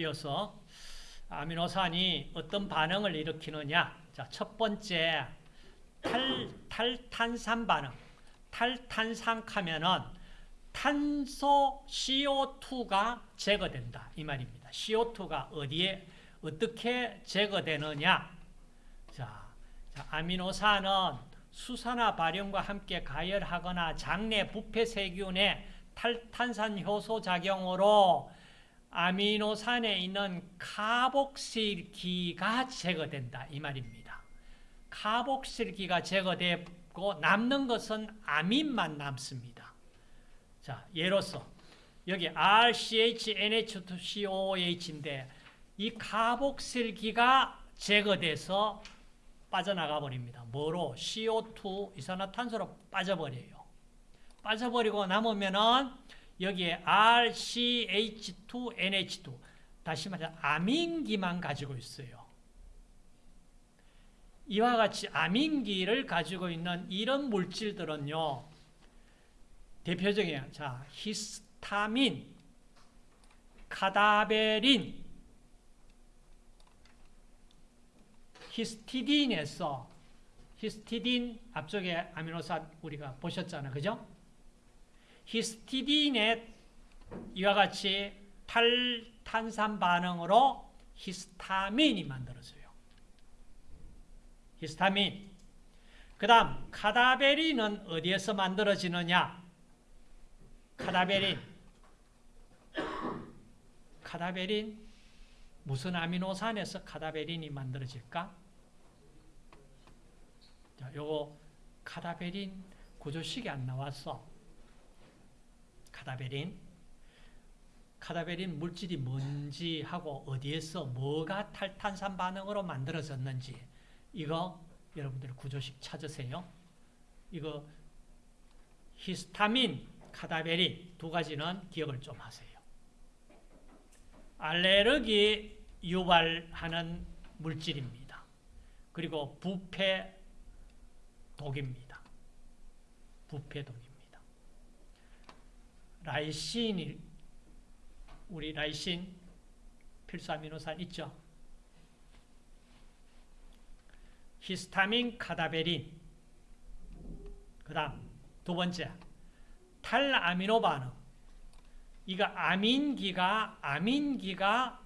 이어서 아미노산이 어떤 반응을 일으키느냐. 자, 첫 번째, 탈, 탈탄산 반응. 탈탄산 하면은 탄소 CO2가 제거된다. 이 말입니다. CO2가 어디에, 어떻게 제거되느냐. 자, 자 아미노산은 수산화 발현과 함께 가열하거나 장내 부패 세균의 탈탄산 효소 작용으로 아미노산에 있는 카복실기가 제거된다 이 말입니다. 카복실기가 제거되고 남는 것은 아민만 남습니다. 자, 예로서 여기 RCHNH2COOH인데 이 카복실기가 제거돼서 빠져나가 버립니다. 뭐로? CO2 이산화탄소로 빠져버려요. 빠져버리고 남으면은 여기에 RCH2NH2 다시 말해 아민기만 가지고 있어요. 이와 같이 아민기를 가지고 있는 이런 물질들은요. 대표적인 자 히스타민, 카다베린, 히스티딘에서 히스티딘 앞쪽에 아미노산 우리가 보셨잖아요. 그죠? 히스티딘의 이와 같이 탈탄산 반응으로 히스타민이 만들어져요. 히스타민. 그 다음 카다베린은 어디에서 만들어지느냐? 카다베린. 카다베린 무슨 아미노산에서 카다베린이 만들어질까? 자, 요거 카다베린 구조식이 안 나왔어. 카다베린. 카다베린 물질이 뭔지 하고 어디에서 뭐가 탈탄산 반응으로 만들어졌는지 이거 여러분들 구조식 찾으세요. 이거 히스타민, 카다베린 두 가지는 기억을 좀 하세요. 알레르기 유발하는 물질입니다. 그리고 부패 독입니다. 부패 독입니다. 라이신이 우리 라이신 필수 아미노산 있죠? 히스타민, 카다베린 그 다음 두 번째 탈아미노 반응 이거 아민기가 아민기가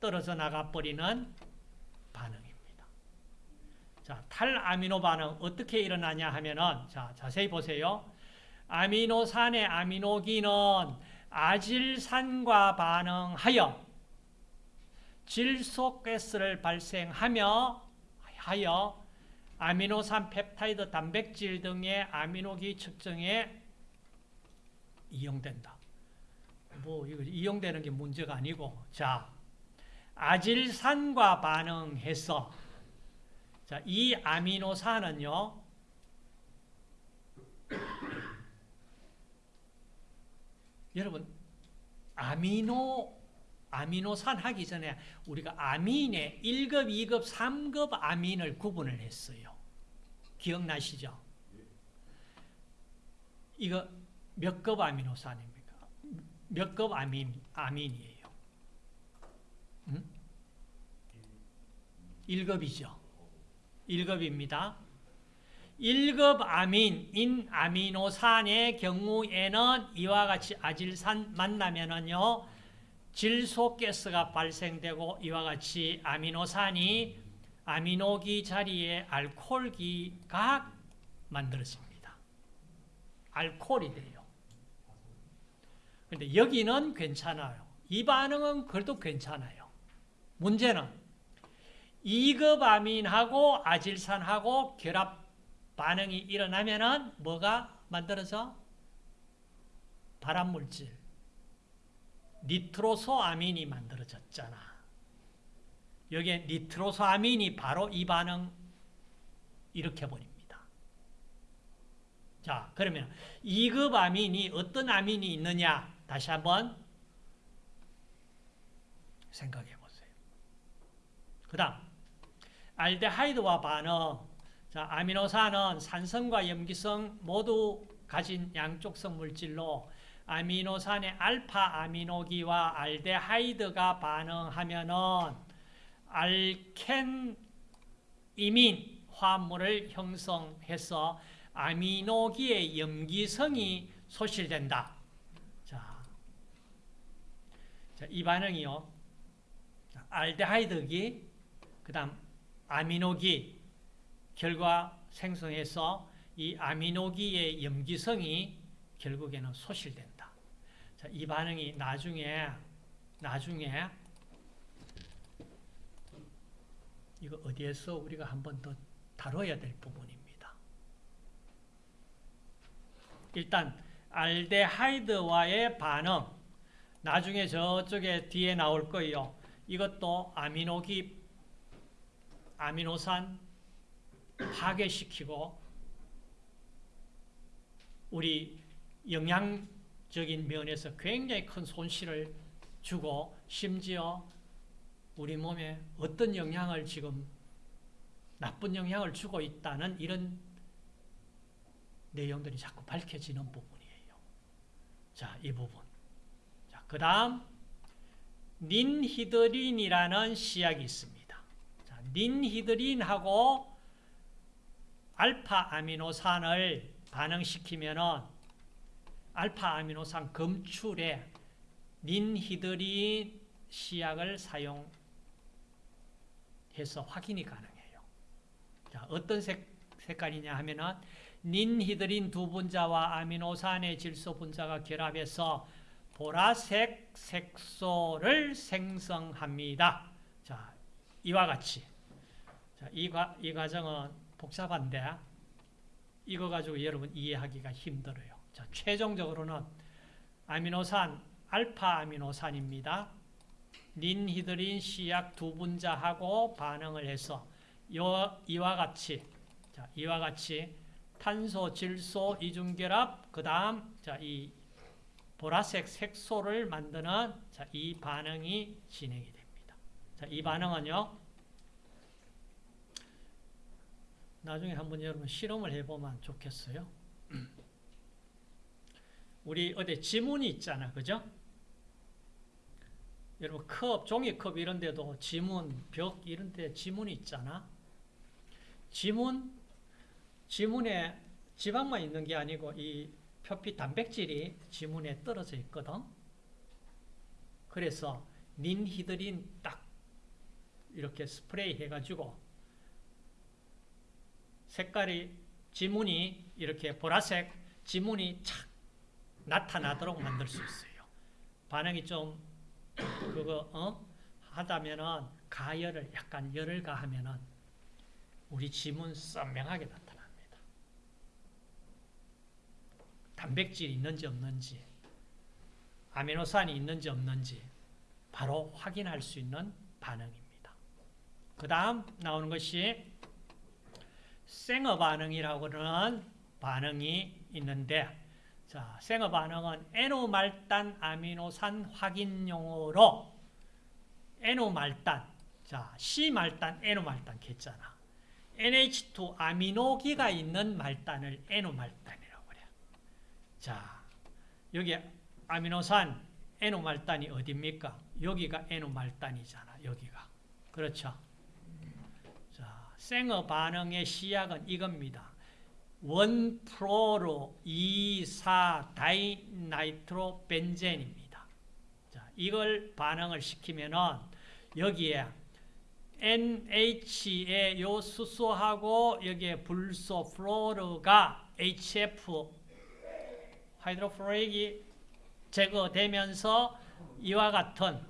떨어져 나가 버리는 반응입니다. 자, 탈아미노 반응 어떻게 일어나냐 하면은 자, 자세히 보세요. 아미노산의 아미노기는 아질산과 반응하여 질소가스를 발생하며 하여 아미노산 펩타이드 단백질 등의 아미노기 측정에 이용된다. 뭐 이용되는 게 문제가 아니고 자 아질산과 반응해서 자, 이 아미노산은요 여러분 아미노 아미노산 하기 전에 우리가 아민의 1급, 2급, 3급 아민을 구분을 했어요. 기억나시죠? 이거 몇 급 아미노산입니까? 몇 급 아민, 아민이에요? 음? 1급이죠. 1급입니다. 1급 아민 인 아미노산의 경우에는 이와 같이 아질산 만나면은요, 질소가스가 발생되고 이와 같이 아미노산이 아미노기 자리에 알코올기가 만들어집니다. 알코올이 돼요. 근데 여기는 괜찮아요. 이 반응은 그래도 괜찮아요. 문제는 2급 아민하고 아질산하고 결합 반응이 일어나면은 뭐가 만들어져? 발암물질. 니트로소아민이 만들어졌잖아. 여기에 니트로소아민이 바로 이 반응 일으켜버립니다. 자, 그러면 2급 아민이 어떤 아민이 있느냐? 다시 한번 생각해 보세요. 그 다음, 알데하이드와 반응. 자, 아미노산은 산성과 염기성 모두 가진 양쪽성 물질로 아미노산의 알파 아미노기와 알데하이드가 반응하면은 알켄 이민 화합물을 형성해서 아미노기의 염기성이 소실된다. 자, 자, 이 반응이요. 알데하이드기, 그 다음 아미노기 결과 생성해서 이 아미노기의 염기성이 결국에는 소실된다. 자, 이 반응이 나중에 나중에 이거 어디에서 우리가 한 번 더 다뤄야 될 부분입니다. 일단 알데하이드와의 반응 나중에 저쪽에 뒤에 나올 거예요. 이것도 아미노기 아미노산 파괴시키고 우리 영양적인 면에서 굉장히 큰 손실을 주고 심지어 우리 몸에 어떤 영향을 지금 나쁜 영향을 주고 있다는 이런 내용들이 자꾸 밝혀지는 부분이에요. 자, 이 부분. 자, 그 다음 닌히드린이라는 시약이 있습니다. 자, 닌히드린하고 알파 아미노산을 반응시키면은 알파 아미노산 검출에 닌히드린 시약을 사용해서 확인이 가능해요. 자, 어떤 색, 색깔이냐 하면은 닌히드린 두 분자와 아미노산의 질소 분자가 결합해서 보라색 색소를 생성합니다. 자, 이와 같이. 자, 이, 과, 이 과정은 복잡한데 이거 가지고 여러분 이해하기가 힘들어요. 자, 최종적으로는 아미노산 알파 아미노산입니다. 닌히드린 시약 두 분자하고 반응을 해서 요, 이와 같이 자, 이와 같이 탄소 질소 이중결합 그 다음 자, 이 보라색 색소를 만드는 자, 이 반응이 진행이 됩니다. 자, 이 반응은요. 나중에 한번 여러분 실험을 해보면 좋겠어요. 우리 어디 지문이 있잖아. 그죠? 여러분 컵, 종이컵 이런 데도 지문, 벽 이런 데 지문이 있잖아. 지문, 지문에 지방만 있는 게 아니고 이 표피 단백질이 지문에 떨어져 있거든. 그래서 닌히드린 딱 이렇게 스프레이 해가지고 색깔이 지문이 이렇게 보라색 지문이 착 나타나도록 만들 수 있어요. 반응이 좀 그거 어? 하다면은 가열을 약간 열을 가하면은 우리 지문 선명하게 나타납니다. 단백질이 있는지 없는지 아미노산이 있는지 없는지 바로 확인할 수 있는 반응입니다. 그 다음 나오는 것이 생어 반응이라고 하는 반응이 있는데 자, 생어 반응은 에노말단 아미노산 확인용으로 N말단 자, C말단, N말단 했잖아. NH2 아미노기가 있는 말단을 N말단이라고 그래. 자, 여기 아미노산 N말단이 어디입니까? 여기가 N말단이잖아. 여기가. 그렇죠? 생어 반응의 시약은 이겁니다. 1 fluoro 2,4 dinitro 벤젠입니다. 자, 이걸 반응을 시키면은 여기에 NH의 요 수소하고 여기에 불소 fluor가 HF hydrofluoric이 제거되면서 이와 같은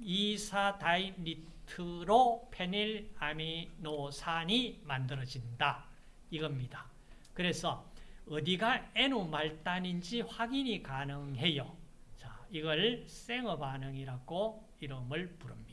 2,4 dinit nitrophenyl 아미노산이 만들어진다. 이겁니다. 그래서 어디가 N말단인지 확인이 가능해요. 자, 이걸 생어 반응이라고 이름을 부릅니다.